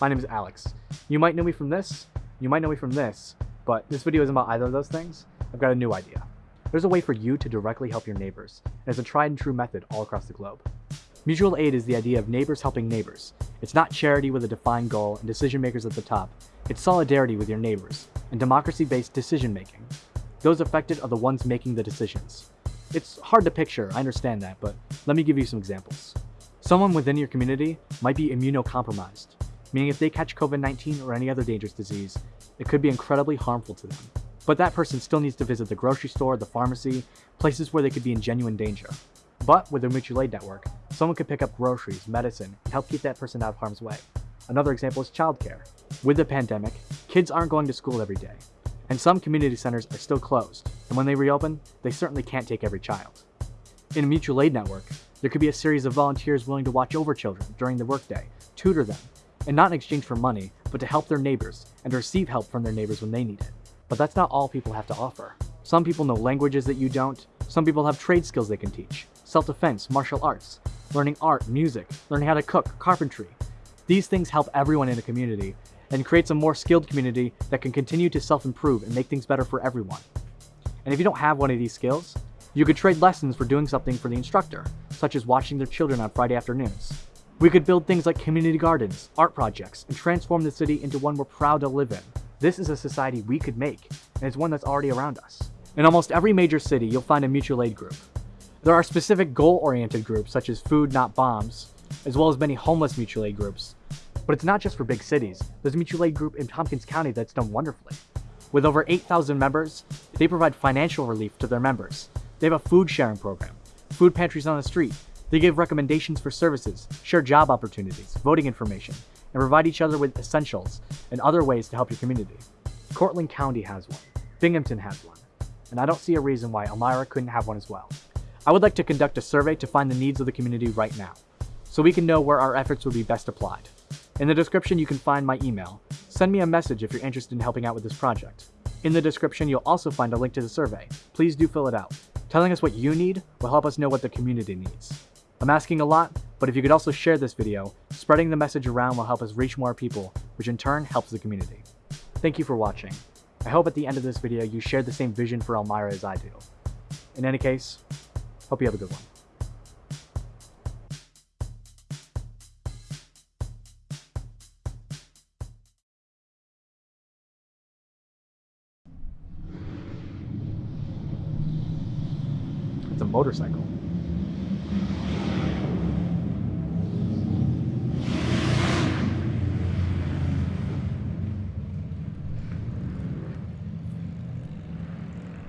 My name is Alex. You might know me from this, you might know me from this, but this video isn't about either of those things. I've got a new idea. There's a way for you to directly help your neighbors, and it's a tried and true method all across the globe. Mutual aid is the idea of neighbors helping neighbors. It's not charity with a defined goal and decision makers at the top. It's solidarity with your neighbors and democracy-based decision making. Those affected are the ones making the decisions. It's hard to picture, I understand that, but let me give you some examples. Someone within your community might be immunocompromised, meaning if they catch COVID-19 or any other dangerous disease, it could be incredibly harmful to them. But that person still needs to visit the grocery store, the pharmacy, places where they could be in genuine danger. But with a mutual aid network, someone could pick up groceries, medicine, and help keep that person out of harm's way. Another example is childcare. With the pandemic, kids aren't going to school every day, and some community centers are still closed, and when they reopen, they certainly can't take every child. In a mutual aid network, there could be a series of volunteers willing to watch over children during the workday, tutor them, and not in exchange for money, but to help their neighbors and receive help from their neighbors when they need it. But that's not all people have to offer. Some people know languages that you don't, some people have trade skills they can teach, self-defense, martial arts, learning art, music, learning how to cook, carpentry. These things help everyone in a community and creates a more skilled community that can continue to self-improve and make things better for everyone. And if you don't have one of these skills, you could trade lessons for doing something for the instructor, such as watching their children on Friday afternoons. We could build things like community gardens, art projects, and transform the city into one we're proud to live in. This is a society we could make, and it's one that's already around us. In almost every major city, you'll find a mutual aid group. There are specific goal-oriented groups such as Food Not Bombs, as well as many homeless mutual aid groups. But it's not just for big cities. There's a mutual aid group in Tompkins County that's done wonderfully. With over 8,000 members, they provide financial relief to their members. They have a food sharing program, food pantries on the street. They give recommendations for services, share job opportunities, voting information, and provide each other with essentials and other ways to help your community. Cortland County has one. Binghamton has one. And I don't see a reason why Elmira couldn't have one as well. I would like to conduct a survey to find the needs of the community right now, so we can know where our efforts would be best applied. In the description you can find my email. Send me a message if you're interested in helping out with this project. In the description you'll also find a link to the survey. Please do fill it out. Telling us what you need will help us know what the community needs. I'm asking a lot, but if you could also share this video, spreading the message around will help us reach more people, which in turn helps the community. Thank you for watching. I hope at the end of this video you share the same vision for Elmira as I do. In any case, Hope you have a good one. It's a motorcycle.